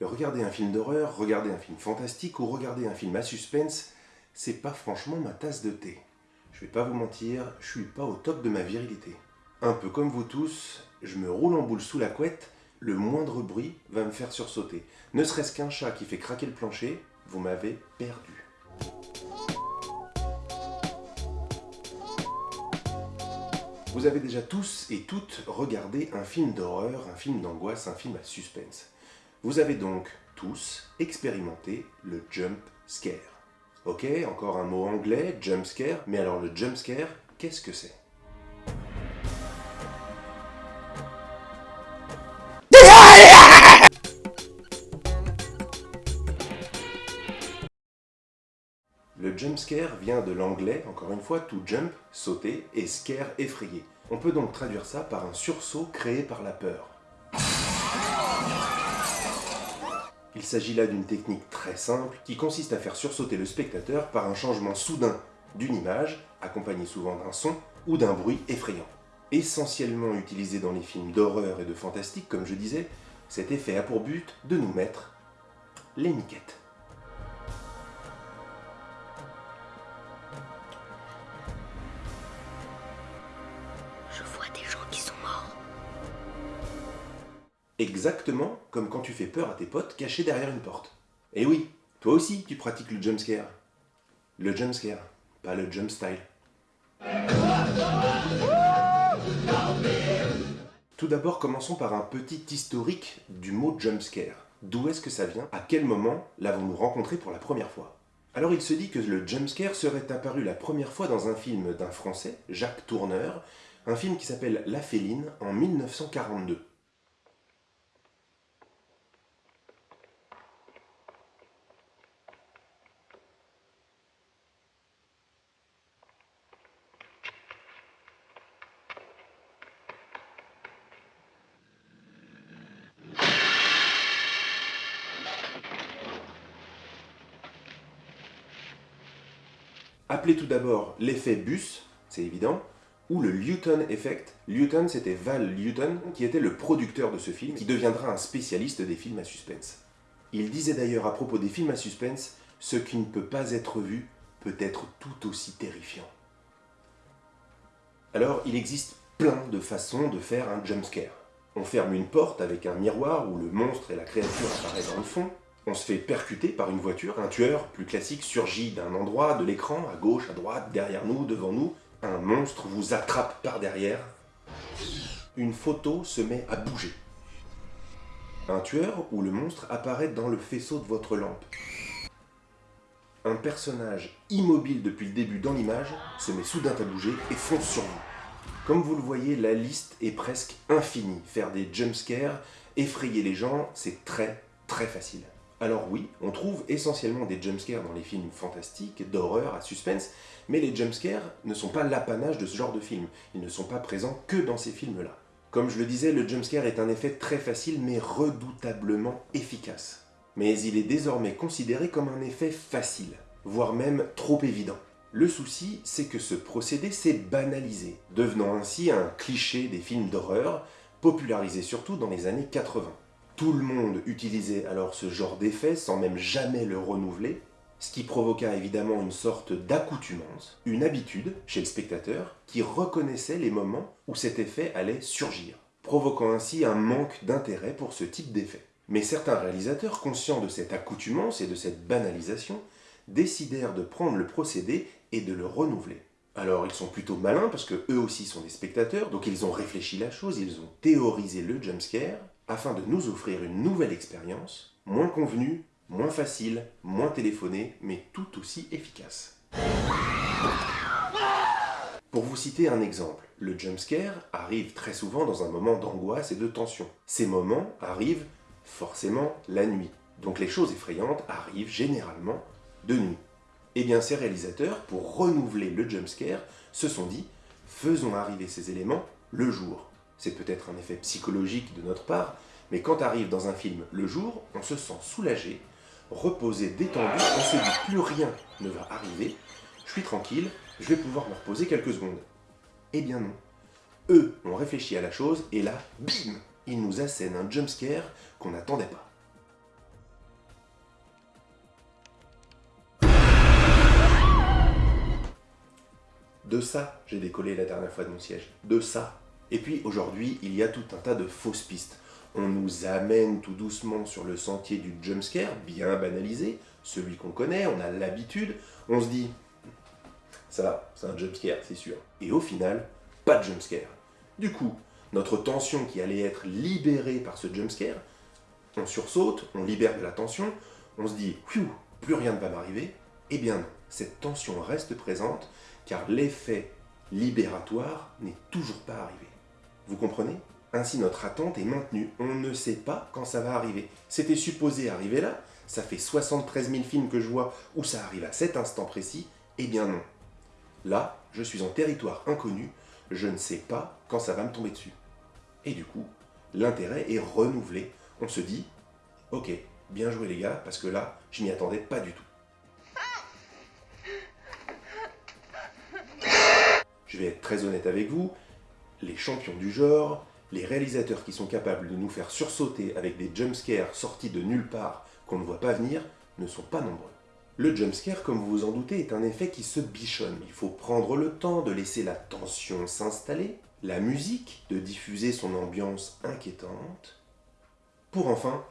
Regarder un film d'horreur, regarder un film fantastique ou regarder un film à suspense, c'est pas franchement ma tasse de thé. Je vais pas vous mentir, je suis pas au top de ma virilité. Un peu comme vous tous, je me roule en boule sous la couette, le moindre bruit va me faire sursauter. Ne serait-ce qu'un chat qui fait craquer le plancher, vous m'avez perdu. Vous avez déjà tous et toutes regardé un film d'horreur, un film d'angoisse, un film à suspense. Vous avez donc tous expérimenté le jump scare. Ok, encore un mot anglais, jump scare, mais alors le jump scare, qu'est-ce que c'est? Le jump scare vient de l'anglais, encore une fois, to jump, sauter, et scare, effrayer. On peut donc traduire ça par un sursaut créé par la peur. Il s'agit là d'une technique très simple qui consiste à faire sursauter le spectateur par un changement soudain d'une image, accompagné souvent d'un son ou d'un bruit effrayant. Essentiellement utilisé dans les films d'horreur et de fantastique, comme je disais, cet effet a pour but de nous mettre les miquettes. Exactement comme quand tu fais peur à tes potes cachés derrière une porte. Et oui, toi aussi tu pratiques le jump scare. Le jump scare, pas le jump style. Tout d'abord, commençons par un petit historique du mot jump scare. D'où est-ce que ça vient? À quel moment l'avons-nous rencontré pour la première fois? Alors il se dit que le jump scare serait apparu la première fois dans un film d'un Français, Jacques Tourneur, un film qui s'appelle La Féline en 1942. Appelé tout d'abord l'effet bus, c'est évident, ou le Luton Effect. Luton, c'était Val Luton, qui était le producteur de ce film, qui deviendra un spécialiste des films à suspense. Il disait d'ailleurs à propos des films à suspense, ce qui ne peut pas être vu peut être tout aussi terrifiant. Alors, il existe plein de façons de faire un jumpscare. On ferme une porte avec un miroir où le monstre et la créature apparaissent dans le fond. On se fait percuter par une voiture. Un tueur, plus classique, surgit d'un endroit de l'écran, à gauche, à droite, derrière nous, devant nous. Un monstre vous attrape par derrière. Une photo se met à bouger. Un tueur ou le monstre apparaît dans le faisceau de votre lampe. Un personnage immobile depuis le début dans l'image se met soudain à bouger et fonce sur vous. Comme vous le voyez, la liste est presque infinie. Faire des jumpscares, effrayer les gens, c'est très très facile. Alors oui, on trouve essentiellement des jumpscares dans les films fantastiques, d'horreur, à suspense, mais les jumpscares ne sont pas l'apanage de ce genre de film. Ils ne sont pas présents que dans ces films-là. Comme je le disais, le jumpscare est un effet très facile mais redoutablement efficace. Mais il est désormais considéré comme un effet facile, voire même trop évident. Le souci, c'est que ce procédé s'est banalisé, devenant ainsi un cliché des films d'horreur, popularisé surtout dans les années 80. Tout le monde utilisait alors ce genre d'effet sans même jamais le renouveler, ce qui provoqua évidemment une sorte d'accoutumance, une habitude chez le spectateur qui reconnaissait les moments où cet effet allait surgir, provoquant ainsi un manque d'intérêt pour ce type d'effet. Mais certains réalisateurs, conscients de cette accoutumance et de cette banalisation, décidèrent de prendre le procédé et de le renouveler. Alors ils sont plutôt malins parce que eux aussi sont des spectateurs, donc ils ont réfléchi la chose, ils ont théorisé le jumpscare, afin de nous offrir une nouvelle expérience, moins convenue, moins facile, moins téléphonée, mais tout aussi efficace. Pour vous citer un exemple, le jumpscare arrive très souvent dans un moment d'angoisse et de tension. Ces moments arrivent forcément la nuit, donc les choses effrayantes arrivent généralement de nuit. Eh bien ces réalisateurs, pour renouveler le jumpscare, se sont dit « faisons arriver ces éléments le jour ». C'est peut-être un effet psychologique de notre part, mais quand arrive dans un film le jour, on se sent soulagé, reposé, détendu, on se dit plus rien ne va arriver, je suis tranquille, je vais pouvoir me reposer quelques secondes. Eh bien non. Eux ont réfléchi à la chose et là, bim Ils nous assènent un jumpscare qu'on n'attendait pas. De ça, j'ai décollé la dernière fois de mon siège. De ça, et puis aujourd'hui, il y a tout un tas de fausses pistes. On nous amène tout doucement sur le sentier du jumpscare, bien banalisé, celui qu'on connaît, on a l'habitude. On se dit, ça, c'est un jumpscare, c'est sûr. Et au final, pas de jumpscare. Du coup, notre tension qui allait être libérée par ce jumpscare, on sursaute, on libère de la tension, on se dit, plus rien ne va m'arriver. Eh bien non, cette tension reste présente, car l'effet libératoire n'est toujours pas arrivé. Vous comprenez? Ainsi notre attente est maintenue, on ne sait pas quand ça va arriver. C'était supposé arriver là, ça fait 73 000 films que je vois où ça arrive à cet instant précis, eh bien non. Là, je suis en territoire inconnu, je ne sais pas quand ça va me tomber dessus. Et du coup, l'intérêt est renouvelé. On se dit, ok, bien joué les gars, parce que là, je m'y attendais pas du tout. Je vais être très honnête avec vous, les champions du genre, les réalisateurs qui sont capables de nous faire sursauter avec des jumpscares sortis de nulle part qu'on ne voit pas venir, ne sont pas nombreux. Le jumpscare, comme vous vous en doutez, est un effet qui se bichonne. Il faut prendre le temps de laisser la tension s'installer, la musique de diffuser son ambiance inquiétante, pour enfin,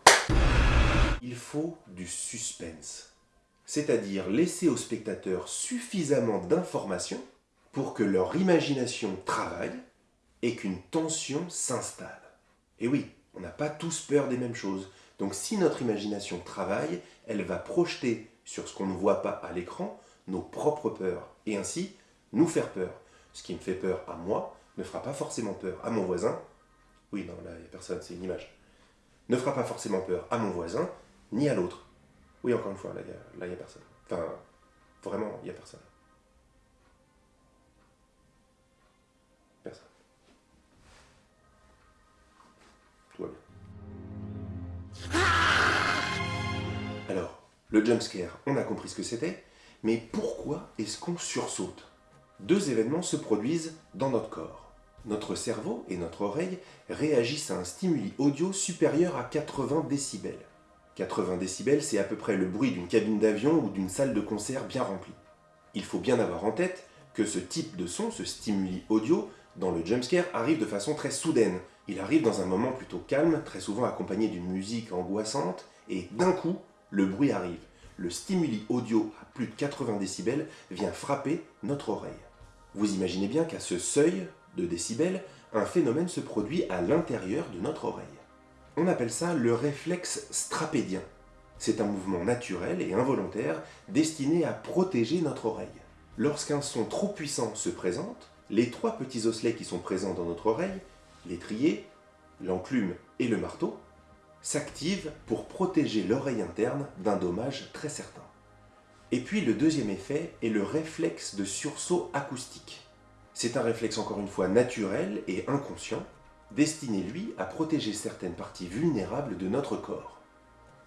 il faut du suspense. C'est-à-dire laisser aux spectateurs suffisamment d'informations pour que leur imagination travaille et qu'une tension s'installe. Et oui, on n'a pas tous peur des mêmes choses. Donc si notre imagination travaille, elle va projeter sur ce qu'on ne voit pas à l'écran nos propres peurs, et ainsi nous faire peur. Ce qui me fait peur à moi ne fera pas forcément peur à mon voisin. Oui, non, là, il n'y a personne, c'est une image. Ne fera pas forcément peur à mon voisin, ni à l'autre. Oui, encore une fois, là, il n'y a, personne. Enfin, vraiment, il n'y a. Personne. Le jumpscare, on a compris ce que c'était, mais pourquoi est-ce qu'on sursaute? Deux événements se produisent dans notre corps. Notre cerveau et notre oreille réagissent à un stimuli audio supérieur à 80 décibels. 80 décibels, c'est à peu près le bruit d'une cabine d'avion ou d'une salle de concert bien remplie. Il faut bien avoir en tête que ce type de son, ce stimuli audio, dans le jumpscare arrive de façon très soudaine. Il arrive dans un moment plutôt calme, très souvent accompagné d'une musique angoissante, et d'un coup, le bruit arrive. Le stimuli audio à plus de 80 décibels vient frapper notre oreille. Vous imaginez bien qu'à ce seuil de décibels, un phénomène se produit à l'intérieur de notre oreille. On appelle ça le réflexe strapédien. C'est un mouvement naturel et involontaire destiné à protéger notre oreille. Lorsqu'un son trop puissant se présente, les trois petits osselets qui sont présents dans notre oreille, l'étrier, l'enclume et le marteau, s'activent pour protéger l'oreille interne d'un dommage très certain. Et puis le deuxième effet est le réflexe de sursaut acoustique. C'est un réflexe encore une fois naturel et inconscient, destiné lui à protéger certaines parties vulnérables de notre corps,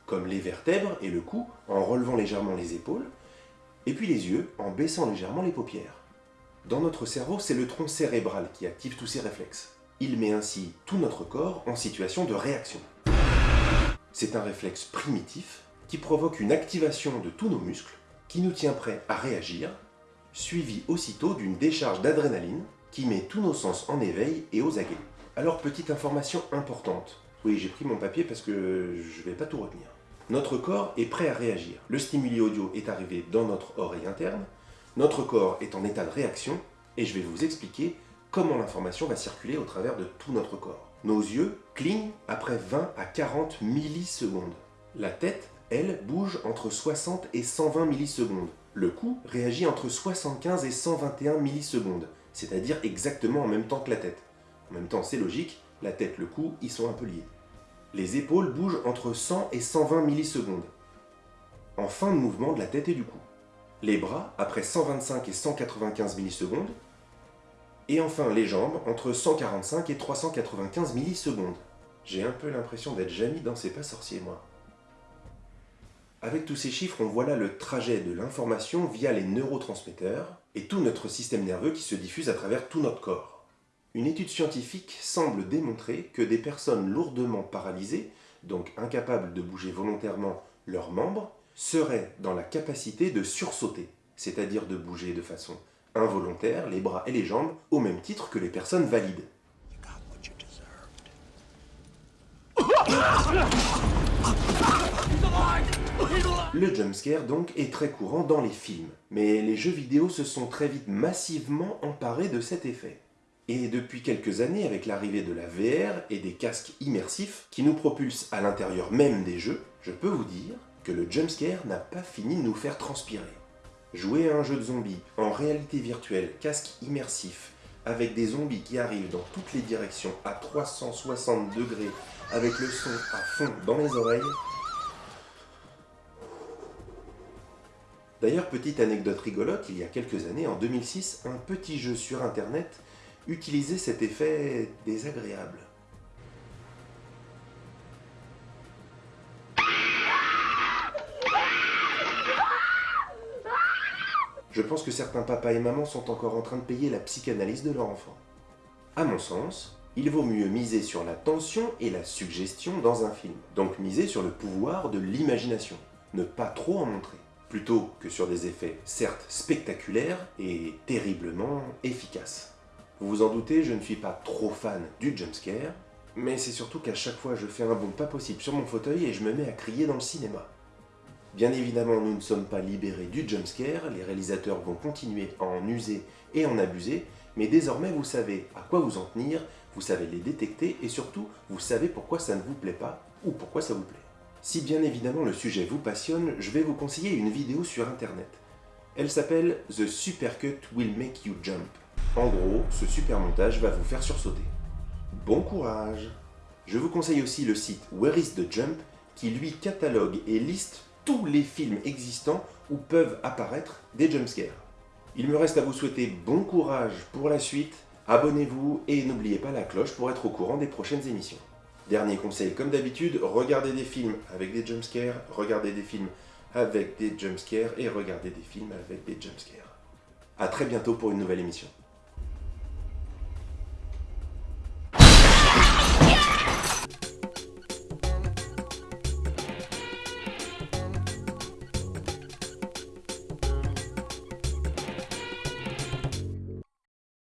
comme les vertèbres et le cou en relevant légèrement les épaules, et puis les yeux en baissant légèrement les paupières. Dans notre cerveau, c'est le tronc cérébral qui active tous ces réflexes. Il met ainsi tout notre corps en situation de réaction. C'est un réflexe primitif qui provoque une activation de tous nos muscles, qui nous tient prêts à réagir, suivi aussitôt d'une décharge d'adrénaline qui met tous nos sens en éveil et aux aguets. Alors petite information importante. Oui, j'ai pris mon papier parce que je vais pas tout retenir. Notre corps est prêt à réagir. Le stimuli audio est arrivé dans notre oreille interne, notre corps est en état de réaction, et je vais vous expliquer comment l'information va circuler au travers de tout notre corps. Nos yeux clignent après 20 à 40 millisecondes. La tête, elle, bouge entre 60 et 120 millisecondes. Le cou réagit entre 75 et 121 millisecondes, c'est-à-dire exactement en même temps que la tête. En même temps, c'est logique, la tête, le cou, ils sont un peu liés. Les épaules bougent entre 100 et 120 millisecondes, en fin de mouvement de la tête et du cou. Les bras, après 125 et 195 millisecondes, et enfin les jambes entre 145 et 395 millisecondes. J'ai un peu l'impression d'être Jamie dans C'est pas sorcier moi. Avec tous ces chiffres, on voit là le trajet de l'information via les neurotransmetteurs et tout notre système nerveux qui se diffuse à travers tout notre corps. Une étude scientifique semble démontrer que des personnes lourdement paralysées, donc incapables de bouger volontairement leurs membres, seraient dans la capacité de sursauter, c'est-à-dire de bouger de façon involontaires, les bras et les jambes, au même titre que les personnes valides. Le jumpscare donc est très courant dans les films, mais les jeux vidéo se sont très vite massivement emparés de cet effet. Et depuis quelques années, avec l'arrivée de la VR et des casques immersifs qui nous propulsent à l'intérieur même des jeux, je peux vous dire que le jumpscare n'a pas fini de nous faire transpirer. Jouer à un jeu de zombies en réalité virtuelle, casque immersif, avec des zombies qui arrivent dans toutes les directions à 360 degrés, avec le son à fond dans les oreilles. D'ailleurs, petite anecdote rigolote, il y a quelques années, en 2006, un petit jeu sur internet utilisait cet effet désagréable. Je pense que certains papas et mamans sont encore en train de payer la psychanalyse de leur enfant. À mon sens, il vaut mieux miser sur la tension et la suggestion dans un film. Donc miser sur le pouvoir de l'imagination. Ne pas trop en montrer. Plutôt que sur des effets certes spectaculaires et terriblement efficaces. Vous vous en doutez, je ne suis pas trop fan du jumpscare, mais c'est surtout qu'à chaque fois je fais un bond pas possible sur mon fauteuil et je me mets à crier dans le cinéma. Bien évidemment, nous ne sommes pas libérés du jumpscare, les réalisateurs vont continuer à en user et en abuser, mais désormais vous savez à quoi vous en tenir, vous savez les détecter et surtout, vous savez pourquoi ça ne vous plaît pas ou pourquoi ça vous plaît. Si bien évidemment le sujet vous passionne, je vais vous conseiller une vidéo sur internet. Elle s'appelle « The Supercut Will Make You Jump ». En gros, ce super montage va vous faire sursauter. Bon courage Je vous conseille aussi le site Where is the Jump qui lui catalogue et liste tous les films existants où peuvent apparaître des jumpscares. Il me reste à vous souhaiter bon courage pour la suite, abonnez-vous et n'oubliez pas la cloche pour être au courant des prochaines émissions. Dernier conseil, comme d'habitude, regardez des films avec des jumpscares, regardez des films avec des jumpscares et regardez des films avec des jumpscares. A très bientôt pour une nouvelle émission.